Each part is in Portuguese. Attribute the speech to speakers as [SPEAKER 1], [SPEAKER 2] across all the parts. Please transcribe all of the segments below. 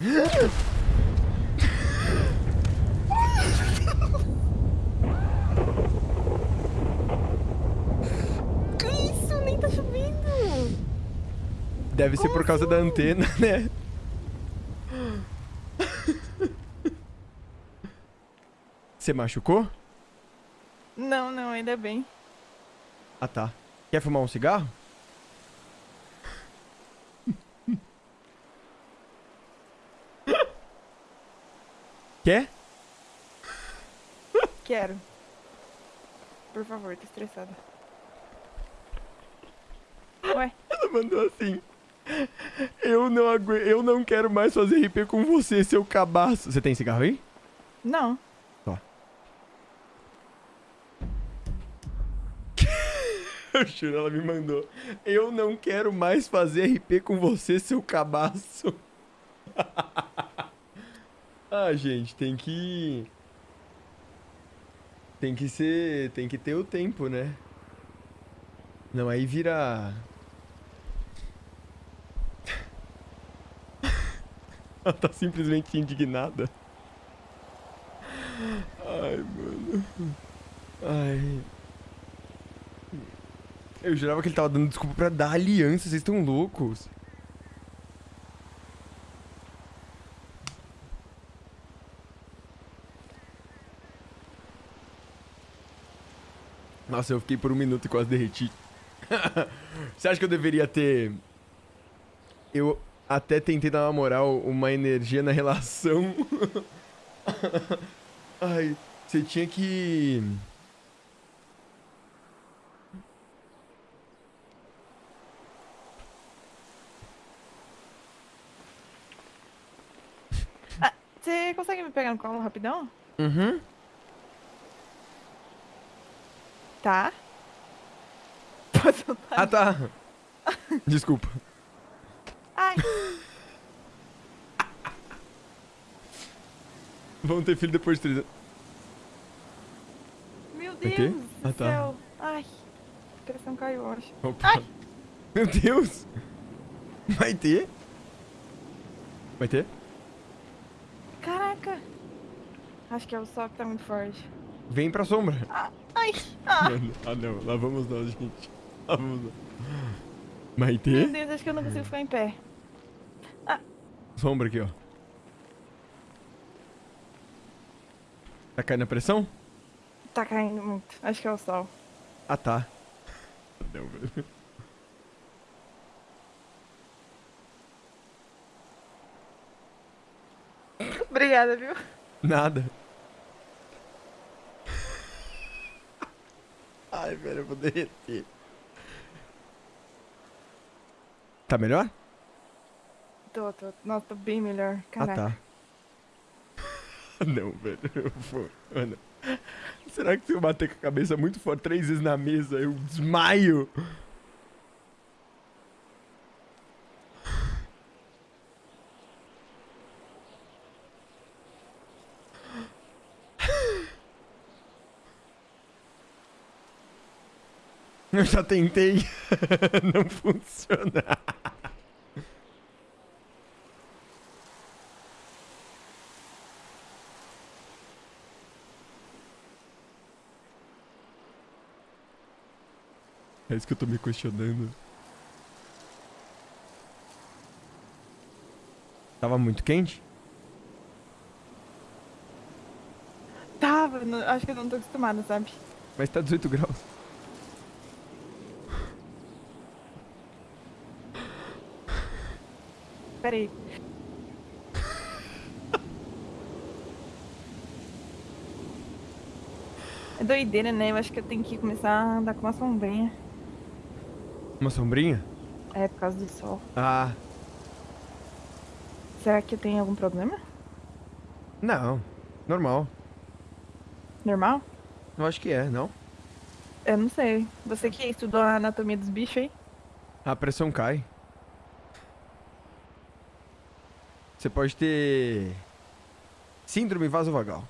[SPEAKER 1] Que isso? Nem tá chovendo.
[SPEAKER 2] Deve ser por causa da antena, né? Você machucou?
[SPEAKER 1] Não, não, ainda bem.
[SPEAKER 2] Ah, tá. Quer fumar um cigarro? Quer?
[SPEAKER 1] Quero. Por favor, tô estressada. Ué,
[SPEAKER 2] Ela mandou assim. Eu não agu... eu não quero mais fazer RP com você, seu cabaço. Você tem cigarro aí?
[SPEAKER 1] não.
[SPEAKER 2] Eu juro, ela me mandou. Eu não quero mais fazer RP com você, seu cabaço. ah, gente, tem que. Tem que ser. Tem que ter o tempo, né? Não, aí vira. ela tá simplesmente indignada. Ai, mano. Ai. Eu jurava que ele tava dando desculpa pra dar aliança, vocês estão loucos. Nossa, eu fiquei por um minuto e quase derreti. Você acha que eu deveria ter. Eu até tentei dar uma moral, uma energia na relação. Ai, você tinha que.
[SPEAKER 1] Você consegue me pegar no colo rapidão?
[SPEAKER 2] Uhum.
[SPEAKER 1] Tá.
[SPEAKER 2] Ah, tá. Desculpa.
[SPEAKER 1] Ai,
[SPEAKER 2] Vamos ter filho depois de três anos.
[SPEAKER 1] meu Deus
[SPEAKER 2] ter?
[SPEAKER 1] do
[SPEAKER 2] Ah, tá.
[SPEAKER 1] céu. Ai, a pressão caiu, eu acho.
[SPEAKER 2] Opa.
[SPEAKER 1] Ai.
[SPEAKER 2] Meu Deus. Vai ter? Vai ter?
[SPEAKER 1] Caraca. Acho que é o sol que tá muito forte.
[SPEAKER 2] Vem pra sombra.
[SPEAKER 1] Ai, ah.
[SPEAKER 2] Mano, ah não, lá vamos nós, gente. Lá vamos nós. Vai
[SPEAKER 1] Meu
[SPEAKER 2] ter?
[SPEAKER 1] Deus, acho que eu não consigo ficar em pé.
[SPEAKER 2] Sombra aqui, ó. Tá caindo a pressão?
[SPEAKER 1] Tá caindo muito. Acho que é o sol.
[SPEAKER 2] Ah, tá. Não, velho.
[SPEAKER 1] Obrigada, viu?
[SPEAKER 2] Nada. Ai, velho, eu vou derreter. Tá melhor?
[SPEAKER 1] Tô, tô. Nossa, tô bem melhor. Caraca.
[SPEAKER 2] Ah, tá. Não, velho. Eu vou. Mano. Será que se eu bater com a cabeça muito forte três vezes na mesa, eu desmaio? Eu já tentei. Não funciona. É isso que eu tô me questionando. Tava muito quente?
[SPEAKER 1] Tava, acho que eu não tô acostumada, sabe?
[SPEAKER 2] Mas tá 18 graus.
[SPEAKER 1] Pera aí. É doideira, né? Eu acho que eu tenho que começar a andar com uma sombrinha.
[SPEAKER 2] Uma sombrinha?
[SPEAKER 1] É, por causa do sol.
[SPEAKER 2] Ah,
[SPEAKER 1] Será que eu tenho algum problema?
[SPEAKER 2] não. Normal.
[SPEAKER 1] Normal?
[SPEAKER 2] Eu acho que é, não?
[SPEAKER 1] Eu não sei. Você que estudou a anatomia dos bichos aí?
[SPEAKER 2] A pressão cai. Você pode ter. Síndrome vasovagal.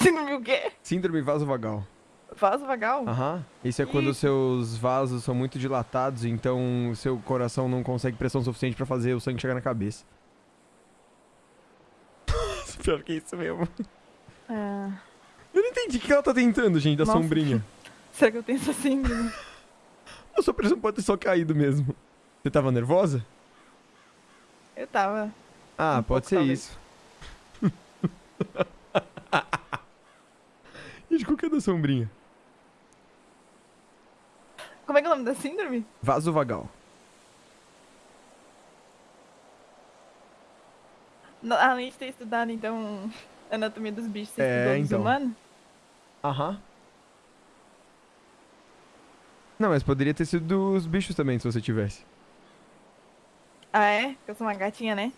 [SPEAKER 1] Viu o quê?
[SPEAKER 2] Síndrome vasovagal.
[SPEAKER 1] Vaso vagal?
[SPEAKER 2] Aham. Isso é quando os seus vasos são muito dilatados, então o seu coração não consegue pressão suficiente pra fazer o sangue chegar na cabeça. Pior que isso mesmo.
[SPEAKER 1] Ah,
[SPEAKER 2] Eu não entendi o que ela tá tentando, gente, da
[SPEAKER 1] Nossa.
[SPEAKER 2] sombrinha.
[SPEAKER 1] será que eu tenho essa síndrome?
[SPEAKER 2] A sua pressão pode ter só caído mesmo. Você tava nervosa?
[SPEAKER 1] Eu tava.
[SPEAKER 2] Ah,
[SPEAKER 1] Um
[SPEAKER 2] pode ser
[SPEAKER 1] talvez.
[SPEAKER 2] isso. Gente, qual que é da sombrinha?
[SPEAKER 1] Como é que é o nome da síndrome?
[SPEAKER 2] Vaso vagal.
[SPEAKER 1] No- Além de ter estudado, então, anatomia dos bichos, você
[SPEAKER 2] É,
[SPEAKER 1] estudou
[SPEAKER 2] então.
[SPEAKER 1] humanos?
[SPEAKER 2] Aham. Não, mas poderia ter sido dos bichos também, se você tivesse.
[SPEAKER 1] Ah, é? Porque eu sou uma gatinha, né?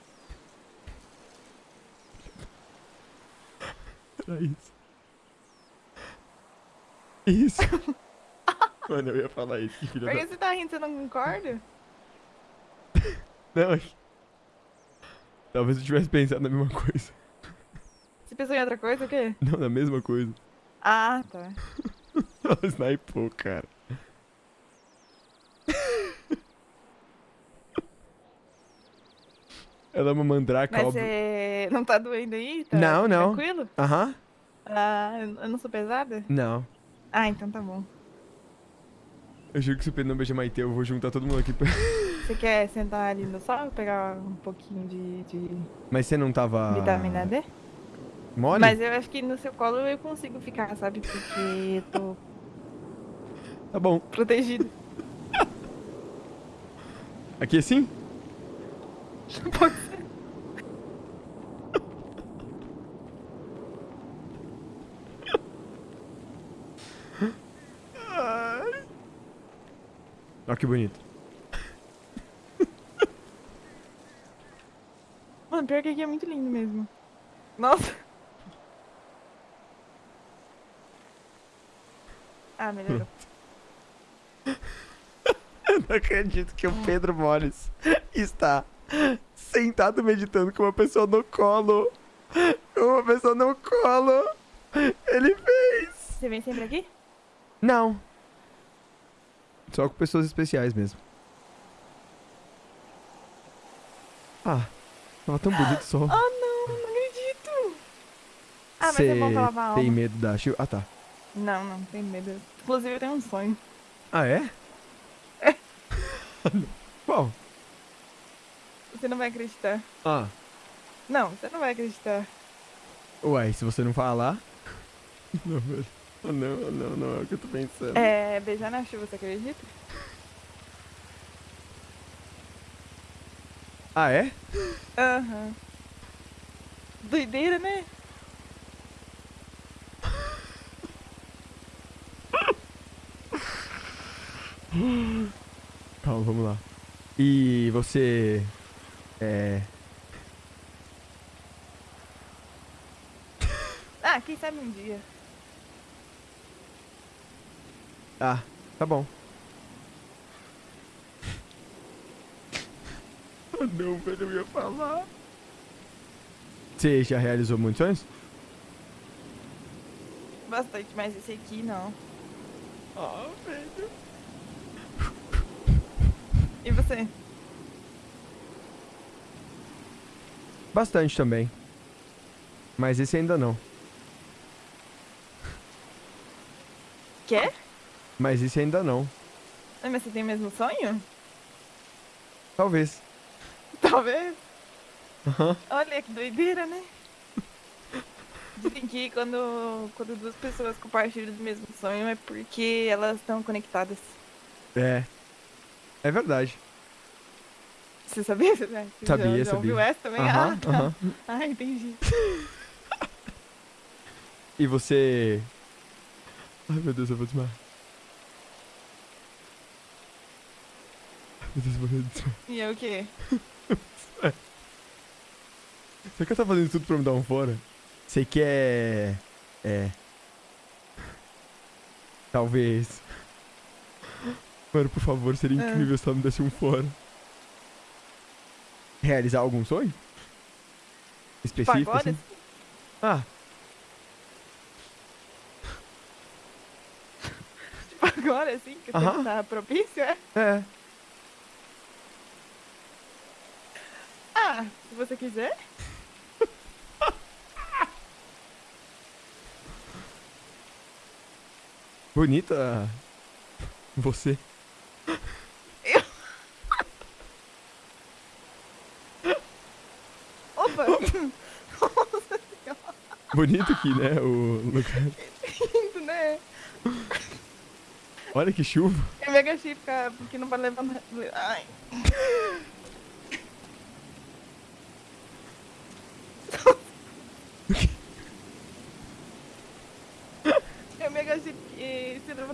[SPEAKER 2] Era isso. Isso. Mano, eu ia falar isso, que
[SPEAKER 1] Por
[SPEAKER 2] da...
[SPEAKER 1] que você tá rindo? Você não concorda?
[SPEAKER 2] Não, Talvez eu tivesse pensado na mesma coisa.
[SPEAKER 1] Você pensou em outra coisa, o quê?
[SPEAKER 2] Não, na mesma coisa.
[SPEAKER 1] Ah, tá.
[SPEAKER 2] Ela snipou, cara. Ela é uma mandraka,
[SPEAKER 1] Mas
[SPEAKER 2] óbvio.
[SPEAKER 1] você não tá doendo aí? Tá
[SPEAKER 2] Não, não.
[SPEAKER 1] Tranquilo?
[SPEAKER 2] Aham.
[SPEAKER 1] Ah, eu não sou pesada?
[SPEAKER 2] Não.
[SPEAKER 1] Ah, então tá bom.
[SPEAKER 2] Eu juro que se o Pedro não beijar Maite, eu vou juntar todo mundo aqui pra...
[SPEAKER 1] Você quer sentar ali no sol, pegar um pouquinho de, de
[SPEAKER 2] Mas você não tava...
[SPEAKER 1] vitamina D?
[SPEAKER 2] Mole?
[SPEAKER 1] Mas eu acho que no seu colo eu consigo ficar, sabe? Porque eu tô
[SPEAKER 2] Tá bom.
[SPEAKER 1] protegida.
[SPEAKER 2] Aqui assim?
[SPEAKER 1] Pode
[SPEAKER 2] Ó que bonito.
[SPEAKER 1] Mano, pior que aqui é muito lindo mesmo. Nossa. Ah, melhorou.
[SPEAKER 2] Eu não acredito que o Pedro Moles está sentado meditando com uma pessoa no colo. Com uma pessoa no colo. Ele fez.
[SPEAKER 1] Você vem sempre aqui?
[SPEAKER 2] Não. Só com pessoas especiais mesmo. Ah, tava tão bonito o sol.
[SPEAKER 1] Oh, não, não acredito. Ah, mas é bom pra lavar a alma.
[SPEAKER 2] tem medo da chuva? Ah, tá.
[SPEAKER 1] Não, não, tem medo. Inclusive, eu tenho um sonho.
[SPEAKER 2] Ah, é? Qual?
[SPEAKER 1] Você não vai acreditar.
[SPEAKER 2] Ah,
[SPEAKER 1] Não, você não vai acreditar.
[SPEAKER 2] uai, se você não falar... Não, velho. Ah, Não, não, não é o que eu tô pensando.
[SPEAKER 1] É, beijar na chuva, você acredita?
[SPEAKER 2] Ah, é?
[SPEAKER 1] Aham. Doideira, né?
[SPEAKER 2] Calma, vamos lá. E você. É.
[SPEAKER 1] Ah, quem sabe um dia.
[SPEAKER 2] Ah, tá bom. Ah, não, velho, eu ia falar. Você já realizou muitos sonhos?
[SPEAKER 1] Bastante, mas esse aqui não.
[SPEAKER 2] Ah, velho.
[SPEAKER 1] E você?
[SPEAKER 2] Bastante também. Mas esse ainda não.
[SPEAKER 1] Quer?
[SPEAKER 2] Mas esse ainda não.
[SPEAKER 1] Ah, Mas você tem o mesmo sonho?
[SPEAKER 2] Talvez.
[SPEAKER 1] Talvez.
[SPEAKER 2] Aham.
[SPEAKER 1] Olha que doideira, né? Dizem que quando, quando duas pessoas compartilham do mesmo sonho é porque elas estão conectadas.
[SPEAKER 2] É. É verdade.
[SPEAKER 1] Você sabia? Você
[SPEAKER 2] Sabia,
[SPEAKER 1] já, já
[SPEAKER 2] sabia.
[SPEAKER 1] ouviu essa também?
[SPEAKER 2] Aham,
[SPEAKER 1] ah, tá.
[SPEAKER 2] aham.
[SPEAKER 1] ah, entendi.
[SPEAKER 2] E você. Ai meu Deus, eu vou desmaiar. Ai, Meu Deus, eu vou desmaiar.
[SPEAKER 1] E é o quê?
[SPEAKER 2] Será que ela tá fazendo tudo pra me dar um fora? Você quer. É. Talvez. Mano, por favor, seria
[SPEAKER 1] Ah.
[SPEAKER 2] incrível se ela me desse um fora. Realizar algum sonho? Específico,
[SPEAKER 1] agora?
[SPEAKER 2] assim? Ah,
[SPEAKER 1] Tipo, agora, assim, que tempo tá propício, é?
[SPEAKER 2] é.
[SPEAKER 1] você quiser.
[SPEAKER 2] Bonita você. Eu...
[SPEAKER 1] Opa! Nossa.
[SPEAKER 2] Bonito aqui, né? O lugar.
[SPEAKER 1] Lindo, né?
[SPEAKER 2] Olha que chuva.
[SPEAKER 1] É Eu me agachei porque não vai levantar. Ai.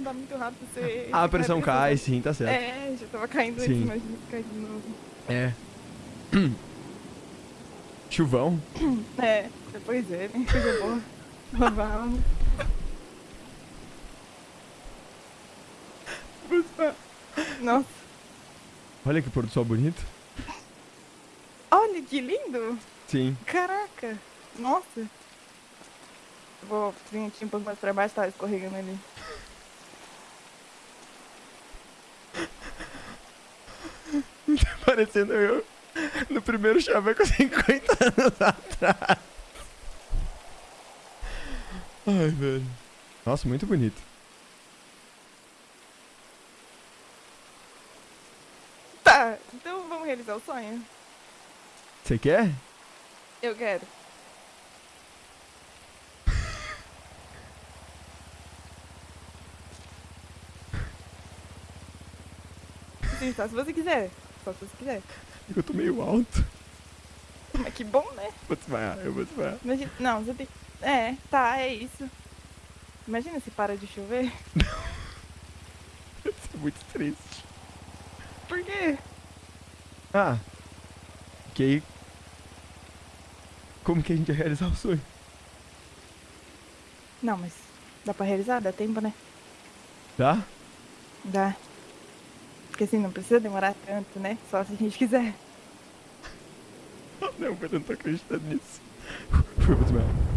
[SPEAKER 1] Levantar muito rápido você.
[SPEAKER 2] Ah, a pressão cai, sim, tá certo.
[SPEAKER 1] É, já tava caindo
[SPEAKER 2] Sim.
[SPEAKER 1] imagina se cair de novo.
[SPEAKER 2] É. Chuvão.
[SPEAKER 1] É, depois é, né? Coisa boa. Vamos. Nossa,
[SPEAKER 2] Olha que pôr do sol bonito.
[SPEAKER 1] olha que lindo!
[SPEAKER 2] Sim.
[SPEAKER 1] Caraca! Nossa! Vou vir aqui um pouco mais pra baixo, tá escorregando ali.
[SPEAKER 2] Parecendo eu no primeiro chaveco 50 anos atrás. Ai, velho. Nossa, muito bonito.
[SPEAKER 1] Tá, então vamos realizar o sonho?
[SPEAKER 2] Você quer?
[SPEAKER 1] Eu quero. Sim, só se você quiser. Só se você quiser.
[SPEAKER 2] Eu tô meio alto.
[SPEAKER 1] Mas que bom, né?
[SPEAKER 2] Vou desmaiar, eu vou desmaiar.
[SPEAKER 1] Imagina... Não, você tem. É, tá, é isso. Imagina se para de chover.
[SPEAKER 2] Isso é muito triste.
[SPEAKER 1] Por quê?
[SPEAKER 2] Ah. Que aí. Como que a gente vai realizar o sonho?
[SPEAKER 1] Não, mas dá pra realizar? Dá tempo, né?
[SPEAKER 2] Tá?
[SPEAKER 1] Dá. Porque assim, não precisa demorar tanto, né? Só se a gente quiser.
[SPEAKER 2] Não, mas eu não tô acreditando nisso. Eu vou desmaiar.